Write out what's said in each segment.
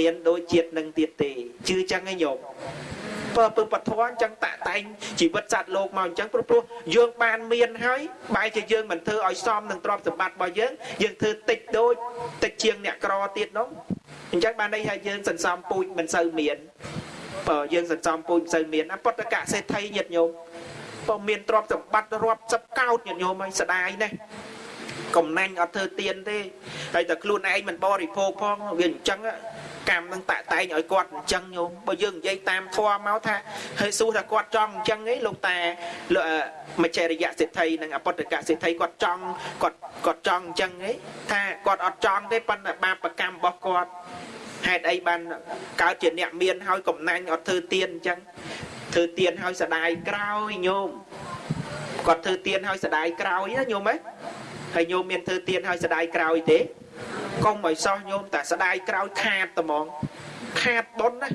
មានដូចជាតិនឹងទៀតទេជឿចឹងឯងញោមបើពឹងបធនចឹងតាក់តែងជីវិតសត្វលោកមកអញ្ចឹងព្រោះព្រោះយើងបានមានហើយបែរជាយើងមិនធ្វើឲ្យសមនឹងទ្រព្យសម្បត្តិរបស់យើងយើងធ្វើតិចដូចតិចជាងអ្នកក្រទៀតនោះអញ្ចឹងបានន័យថាយើងសន្សំពូជមិនសូវមានបើយើងសន្សំពូជមិនសូវមានអពុទ្ធកសេដ្ឋីញាតិញោមបើមានទ្រព្យសម្បត្តិរាប់សិបកោតញាតិញោមហើយស្ដាយណាស់ កំណាញ់អត់ធ្វើទៀនទេហើយតែខ្លួនឯងមិនបរិភោគផងវាអញ្ចឹងកម្មនឹងតាក់តែងឲ្យគាត់អញ្ចឹងញោមបើយើងនិយាយតាមធម៌មកថាហើយសួរថាគាត់ចង់អញ្ចឹងឯងលោកតាលោកមច្ឆរិយសិទ្ធិនិងអពុទ្ធកសិទ្ធិគាត់ចង់គាត់គាត់ចង់អញ្ចឹងឯងថាគាត់អត់ចង់ទេប៉ុន្តែបាបកម្មរបស់គាត់ហេតុអីបានកើតជាអ្នកមានហើយកំណាញ់អត់ធ្វើទៀនអញ្ចឹងធ្វើទៀនហើយស្ដាយក្រោយញោមគាត់ធ្វើទៀនហើយស្ដាយក្រោយណាញោមហ៎ ហើយញោមមានធ្វើទៀនហើយស្ដាយក្រោយទេកុំឲ្យសោះញោមតែស្ដាយក្រោយខាតត្មងខាតប៉ុនណា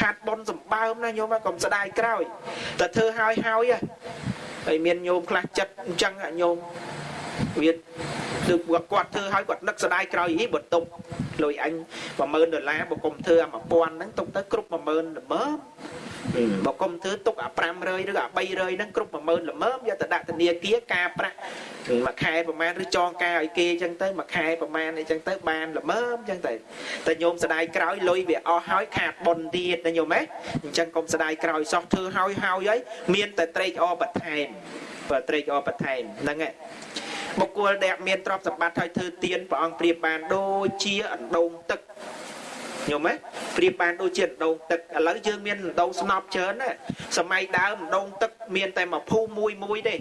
ខាតប៉ុនសម្បើមណាញោមកុំស្ដាយក្រោយតែធ្វើហើយហើយហើយមានញោមខ្លះចិត្តអញ្ចឹងញោមវាគឺគាត់ធ្វើឲ្យគាត់នឹកស្ដាយក្រោយអីបើទុកលុយអញ10000ដុល្លារបើកុំធ្វើអា1000ហ្នឹងទុកទៅគ្រប់10000ល្មម បើកុំធ្វើទុកអា500ឬអា300ហ្នឹងគ្រប់10000ល្មមយកទៅដាក់ធនាគារការប្រាក់មួយខែប្រហែលឬចងការឲ្យគេអញ្ចឹងទៅមួយខែប្រហែលអីចឹងទៅបានល្មមអញ្ចឹងទៅតែញោមស្ដាយក្រោយលុយវាអស់ហើយខាតប៉ុនទៀតណាញោមហ៎អញ្ចឹងកុំស្ដាយក្រោយសោះធ្វើហើយហើយហើយមានតែត្រេកអរបន្ថែមបើត្រេកអរបន្ថែមហ្នឹងឯងបុគ្គលដែលមានទ្រព្យសម្បត្តិហើយធ្វើទៀនព្រះអង្គប្រៀបបានដូចជាអណ្ដូងទឹក ញោមហ៎ប្រៀបបានដូចជាអណ្ដូងទឹកឥឡូវយើងមានអណ្ដូងស្នប់ច្រើនណាសម័យដើមអណ្ដូងទឹកមានតែមួយភូមិមួយមួយទេ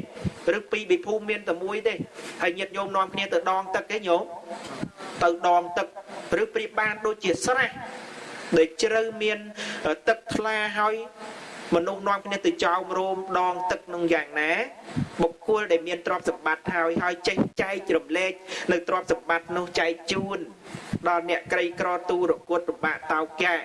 ឬពីរពីរភូមិមានតែមួយទេហើយញាតិញោមនាំគ្នាទៅដងទឹកទេញោមទៅដងទឹកឬប្រៀបបានដូចជាស្រះដែលជ្រៅមានទឹកថ្លាហើយមនុស្សនាំគ្នាទៅចោមរោមដងទឹកនឹងយ៉ាងណា បុគ្គលដែលមានទ្រព្យសម្បត្តិហើយហើយចេះចែករំលែកនៅទ្រព្យសម្បត្តិនោះចែកជូន ដល់អ្នកក្រីក្រទូរគុតរបាក់តោកែ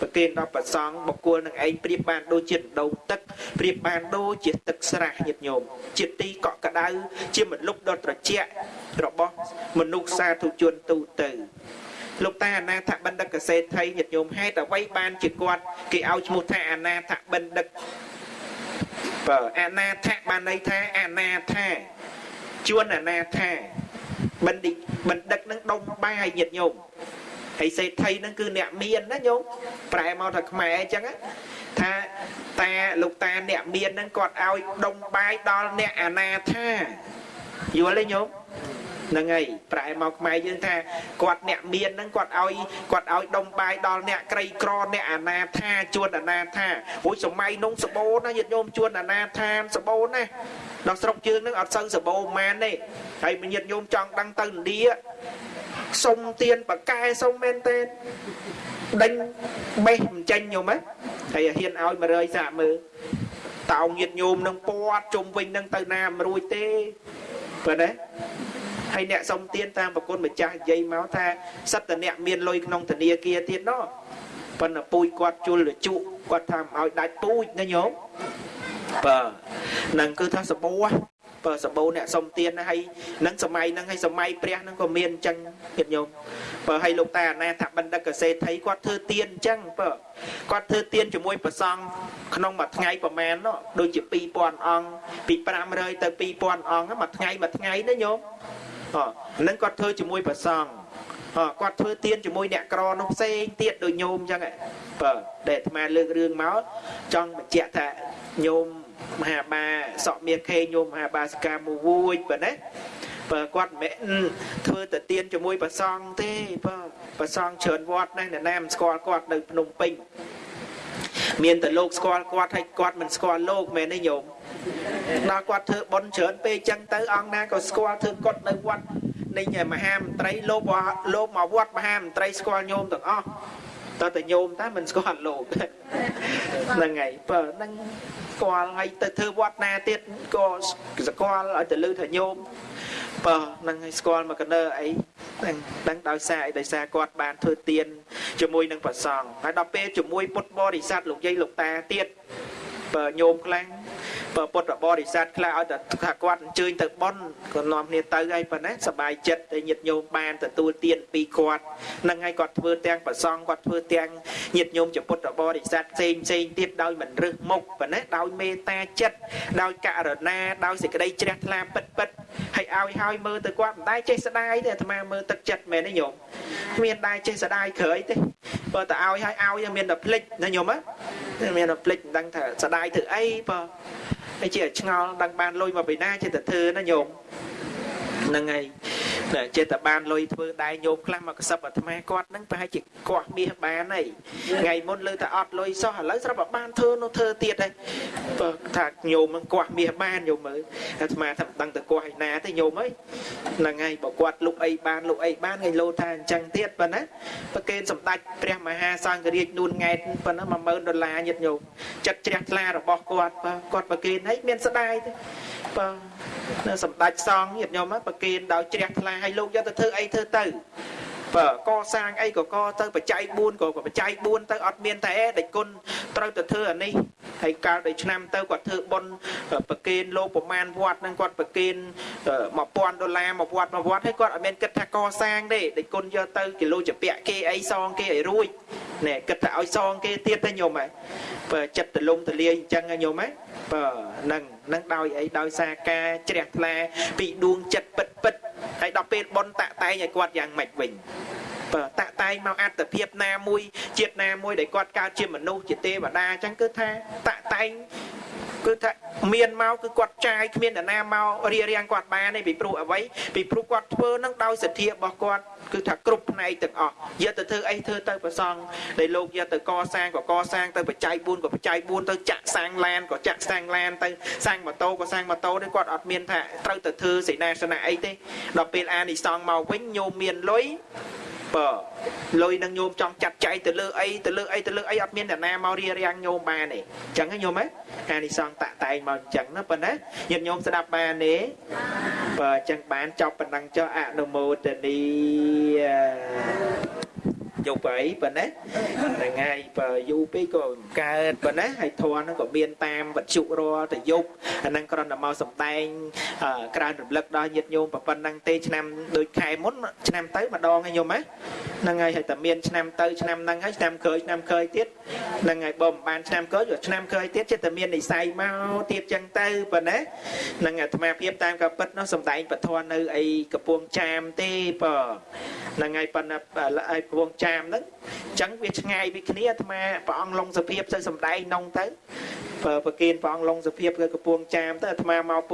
ប្រគេនដល់ប្រសង់បុគ្គលនឹងឯងប្រៀបបានដូចជាដងទឹកប្រៀបបានដូចជាទឹកស្រះញាតិញោមជាទីកក់ក្ដៅជាមលុបដ៏ត្រជាក់របស់មនុស្សសាធុជនទូទៅលោកតាអនាថបណ្ឌិតកសេដ្ឋីញាតិញោមហេតុអ្វីបានជាគាត់គេឲ្យឈ្មោះថាអនាថបណ្ឌិត បើអនាថបានន័យថាអនាថាជួនអនាថាបណ្ឌិតបណ្ឌិតនឹងដុំបាយញាតិញោមហើយសេដ្ឋីនឹងគឺអ្នកមានណាញោមប្រែមកថាខ្មែរអញ្ចឹងថាតាលោកតាអ្នកមាននឹងគាត់ឲ្យដុំបាយដល់អ្នកអនាថាយល់ទេញោម ហ្នឹងហើយប្រែមកខ្មែរយើងថាគាត់អ្នកមានហ្នឹងគាត់ឲ្យគាត់ឲ្យដុំបាយដល់អ្នកក្រីក្រអ្នកអនាថាជួនអនាថាអូយសម័យនោះសបោណាញាតិញោមជួនអនាថាសបោណាដល់ស្រុកយើងហ្នឹងអត់សូវសបោម៉ានទេហើយញាតិញោមចង់ដឹងទៅឥណ្ឌាសុំទៀនបកែសុំមែនទេដេញបេះមិនចេញញោមហ៎ហើយហ៊ានឲ្យ100សាកមើលតោងញាតញោមនឹងពាត់ជុំវិញនឹងទៅណាមិនរួចទេបើណា ហើយអ្នកសុំទានតាមប្រគុណម្ចាស់និយាយមកថាសិតតអ្នកមានលុយក្នុងធនាគារទៀតណោះប៉ុន្តែពូជគាត់ជុលរជក់គាត់ថាឲ្យដាច់ពូជណាញោមបើនឹងគឺថាសបោបើសបោអ្នកសុំទានហើយនឹងសម័យហ្នឹងហើយសម័យព្រះហ្នឹងក៏មានអញ្ចឹងទៀតញោមបើឲ្យលោកតាអាណាថាបណ្ឌិតកសេដ្ឋីគាត់ធ្វើទានអញ្ចឹងបើគាត់ធ្វើទានជាមួយប្រសង់ក្នុងមួយថ្ងៃប្រហែលនោះដូចជា2000អង្គពី500ទៅ2000អង្គមួយថ្ងៃមួយថ្ងៃណាញោម ហ្នឹងគាត់ធ្វើជាមួយព្រះសង្ឃគាត់ធ្វើទៀនជាមួយអ្នកក្រនោះផ្សេងទៀតដូចញោមអញ្ចឹងបើដែលអាត្មាលើករឿងមកចង់បញ្ជាក់ថាញោមមហាបាសក់មាសខេញោមមហាបាសិកាមួយវួយបើណាបើគាត់មិនធ្វើទៅទៀនជាមួយព្រះសង្ឃទេបើព្រះសង្ឃច្រើនវត្តណាស់អ្នកណាមិនស្គាល់គាត់នៅភ្នំពេញមានតែលោកស្គាល់គាត់ហើយគាត់មិនស្គាល់លោកមែនទេញោម ដល់គាត់ធ្វើបន់ច្រើនពេកចឹងទៅអង្គណាក៏ស្គាល់ធ្វើគាត់នៅវត្តនៃមហាមន្ត្រីលោកលោកមកវត្តមហាមន្ត្រីស្គាល់ញោមទាំងអស់តើតែញោមតែមិនស្គាល់លោកហ្នឹងហើយបើហ្នឹងស្គាល់ហើយទៅធ្វើវត្តណាទៀតក៏ស្គាល់ឲ្យទៅលឺថាញោមបើហ្នឹងឲ្យស្គាល់មកកណើអីហ្នឹងដឹងដោយសារអីដោយសារគាត់បានធ្វើទៀនជាមួយនឹងប្រសង់ហើយដល់ពេលជាមួយពុទ្ធបរិស័ទលោកយាយលោកតាទៀតបើញោមខ្លាំងបបើ ពុទ្ធបរិស័ទខ្លះឲ្យតែថាគាត់អញ្ជើញទៅបន់ក៏នាំគ្នាទៅហើយប៉ុណ្ណាសบายចិត្តតែញាតិញោមបានទទួលទានពីគាត់ហ្នឹងហើយគាត់ធ្វើទាំងប្រសងគាត់ធ្វើទាំងញាតិញោមជាពុទ្ធបរិស័ទផ្សេងផ្សេងទៀតដោយមិនរឹសមុខប៉ុណ្ណាដោយមេត្តាចិត្តដោយករណាដោយសេចក្តីជ្រះថ្លាពិតពិតហើយឲ្យហើយមើលទៅគាត់មិនដែរចេះស្ដាយទេអាត្មាមើលទឹកចិត្តមែនទេញោមគ្មានដែរចេះស្ដាយក្រោយទេបើតើឲ្យហើយឲ្យមានតែភ្លេចណាញោមណាមានតែភ្លេចមិនដឹងថាស្ដាយធ្វើអីបើ ហើយជាឆ្ងល់ដឹងបានលុយមកពីណាចេះតែធ្វើណាញោមហ្នឹងហើយ តែចេះតែបានលុយធ្វើដែរញោមខ្លះមកកសឹបអាត្មាគាត់ហ្នឹងប្រហែលជាកោះមាសបានហើយថ្ងៃមុនលើតែអត់លុយសោះឥឡូវស្រាប់តែបានធ្វើនោះធ្វើទៀតហើយបើថាញោមហ្នឹងកោះមាសបានញោមមើលអាត្មាថាមិនដឹងទៅកោះឯណាទេញោមអើយហ្នឹងហើយបើគាត់លុកអីបានលុកអីបានថ្ងៃលោថាអញ្ចឹងទៀតប៉ុណ្ណាប្រកេនសម្ដេចព្រះមហាសង្ឃរាជនួនង៉ែតប៉ុណ្ណា10000ដុល្លារញាតិញោមចិត្តជ្រះថ្លារបស់គាត់បើគាត់ប្រកេនហើយមានស្ដាយទេបើ នៅសម្ដេចសង្ឃញាតិញោមប្រកេនដោយជ្រះថ្លាឲ្យលោកយកទៅធ្វើអីធ្វើទៅបើកសាងអីក៏កទៅបច្ច័យ4ក៏បច្ច័យ4ទៅអត់មានតែអេដេចគុណត្រូវទៅធ្វើអានេះហើយកាលដល់ឆ្នាំទៅគាត់ធ្វើបុណ្យប្រគេនលោកប្រមាណវត្តនឹងគាត់ប្រគេន1000ដុល្លារមួយវត្តមួយវត្តហើយគាត់អត់មានគិតថាកសាងទេដេចគុណយកទៅគីឡូជាពាក់គេអីសងគេឲ្យរួចណែគិតថាឲ្យសងគេទៀតទេញោមហ៎បើចិត្តទលំទលាយអញ្ចឹងញោមហ៎បើនឹង នឹងដោយអីដោយសារការជ្រះថ្លាពីដួងចិត្តពិតពិតហើយដល់ពេលប៉ុនតាក់តែងឲ្យគាត់យ៉ាងម៉េចវិញបើតាក់តែងមកអត្តភាពណាមួយជាតិណាមួយដែលគាត់កើតជាមនុស្សជាទេវតាអញ្ចឹងគឺថាតាក់តែង គឺថាមានមកគឺគាត់ចាយគ្មាននរណាមករៀបរៀងគាត់បានទេពីព្រោះអ្វីពីព្រោះគាត់ធ្វើនឹងដោយសទ្ធារបស់គាត់គឺថាគ្រប់ផ្នែកទាំងអស់យកទៅធ្វើអីធ្វើទៅប្រសងដែលលោកយកទៅកសាងក៏កសាងទៅបច្ច័យ4ក៏បច្ច័យ4ទៅចាក់សាងឡានក៏ចាក់សាងឡានទៅសាងម៉ូតូក៏សាងម៉ូតូទេគាត់អត់មានថាត្រូវទៅធ្វើសេនាសនៈអីទេដល់ពេលអានិសងមកវិញញោមមានលុយ បើលុយនឹងញោមចង់ចាត់ចែងទៅលើអីទៅលើអីទៅលើអីអត់មានអ្នកណាមករៀបរៀងញោមបានទេអញ្ចឹងញោមហ៎អានិសងតាក់តែងមកអញ្ចឹងណាប៉ុណ្ណាញាតិញោមស្ដាប់បានទេបើអញ្ចឹងបានចប់ប៉ុណ្ណឹងចុះអនុមោទនី យប់អីប៉ុណ្ណាហ្នឹងហើយបើយូរពេកក៏កើតប៉ុណ្ណាហើយធន់ហ្នឹងក៏មានតាមវត្ថុរាល់តែយប់អាហ្នឹងគ្រាន់តែមកសំដែងក្រើនរំលឹកដល់ញាតិញោមប៉ុណ្ណឹងទេឆ្នាំដូចខែមុនឆ្នាំទៅម្ដងហើយញោមហ៎ហ្នឹងហើយហើយតែមានឆ្នាំទៅឆ្នាំហ្នឹងហើយឆ្នាំក្រោយឆ្នាំក្រោយទៀតហ្នឹងហើយបើមិនបានឆ្នាំក្រោយឆ្នាំក្រោយទៀតចិត្តតែមាននិស័យមកទៀតចឹងទៅប៉ុណ្ណាហ្នឹងអាត្មាភាពតាមកពិតនោះសំដែងពធនៅអីកំពង់ចាមទេបើហ្នឹងហើយប៉ុន្តែឲ្យកំពង់ចាមហ្នឹងអញ្ចឹងវាឆ្ងាយពីគ្នាអាត្មាព្រះអង្គលងសភាពទៅសំដែងនងទៅបើប្រគិនព្រះអង្គលងសភាពគឺកំពង់ចាមទៅអាត្មាមក